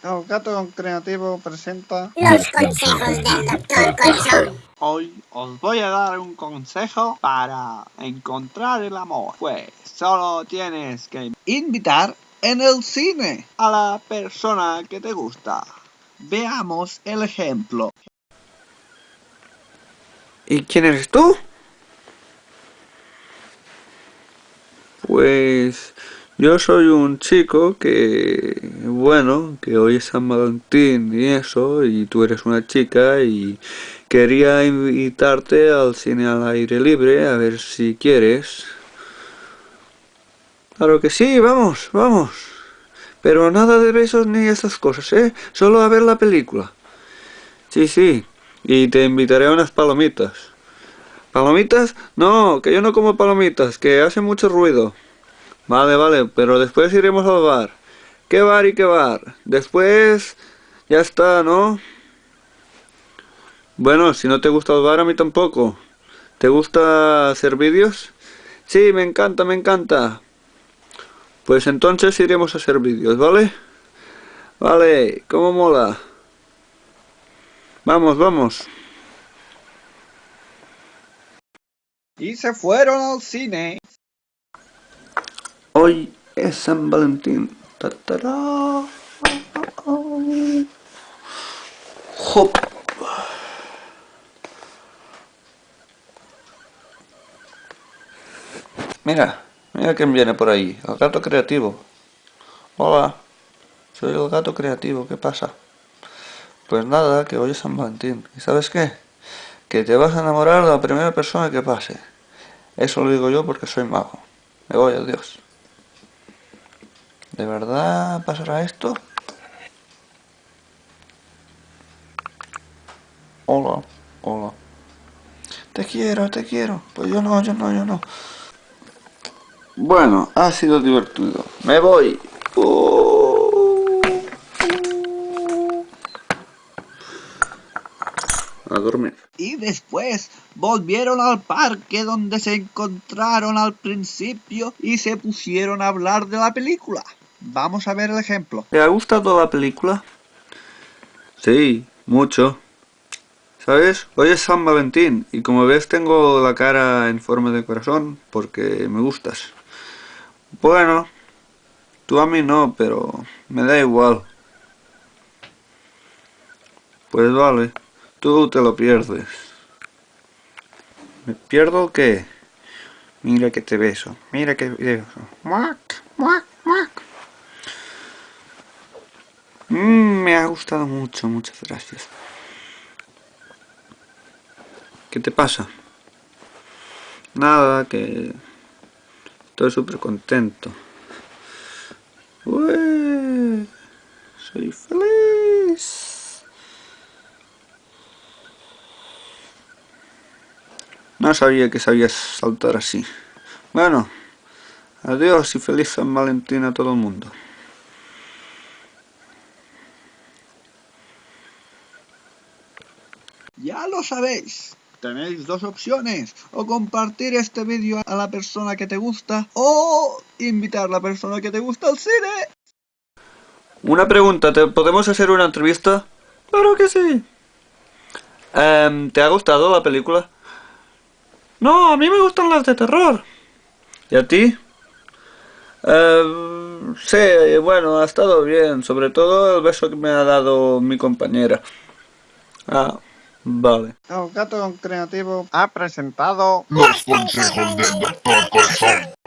El gato creativo presenta Los consejos del Dr. Colson. Hoy os voy a dar un consejo para encontrar el amor. Pues solo tienes que invitar en el cine a la persona que te gusta. Veamos el ejemplo. ¿Y quién eres tú? Pues yo soy un chico que, bueno, que hoy es San Valentín y eso, y tú eres una chica y quería invitarte al cine al aire libre a ver si quieres. Claro que sí, vamos, vamos. Pero nada de besos ni esas cosas, ¿eh? Solo a ver la película. Sí, sí. Y te invitaré a unas palomitas. ¿Palomitas? No, que yo no como palomitas, que hace mucho ruido. Vale, vale, pero después iremos al bar. ¿Qué bar y qué bar? Después... Ya está, ¿no? Bueno, si no te gusta el bar, a mí tampoco. ¿Te gusta hacer vídeos? Sí, me encanta, me encanta. Pues entonces iremos a hacer vídeos, ¿vale? Vale, ¿cómo mola? Vamos, vamos. Y se fueron al cine. Hoy es San Valentín. Ta, tará. Hop. Mira, mira quién viene por ahí. El gato creativo. Hola. Soy el gato creativo. ¿Qué pasa? Pues nada, que hoy es San Valentín. ¿Y sabes qué? Que te vas a enamorar de la primera persona que pase. Eso lo digo yo porque soy mago. Me voy, adiós. ¿De verdad pasará esto? Hola, hola. Te quiero, te quiero. Pues yo no, yo no, yo no. Bueno, ha sido divertido. Me voy. Uh. A dormir. Y después volvieron al parque donde se encontraron al principio y se pusieron a hablar de la película. Vamos a ver el ejemplo. ¿Te ha gustado la película? Sí, mucho. ¿Sabes? Hoy es San Valentín y como ves tengo la cara en forma de corazón porque me gustas. Bueno, tú a mí no, pero me da igual. Pues vale, tú te lo pierdes. ¿Me pierdo qué? Mira que te beso, mira que te beso. ¡Muac! ¡Muac! ¡Muac! Mm, me ha gustado mucho, muchas gracias. ¿Qué te pasa? Nada, que estoy súper contento. Soy feliz. No sabía que sabías saltar así. Bueno, adiós y feliz San Valentín a todo el mundo. Ya lo sabéis. Tenéis dos opciones, o compartir este vídeo a la persona que te gusta, o invitar a la persona que te gusta al cine. Una pregunta, ¿te podemos hacer una entrevista? Claro que sí. Em, ¿Te ha gustado la película? No, a mí me gustan las de terror. ¿Y a ti? Em, sí, bueno, ha estado bien, sobre todo el beso que me ha dado mi compañera. Ah, vale. El gato creativo ha presentado Los consejos del Dr. Colson.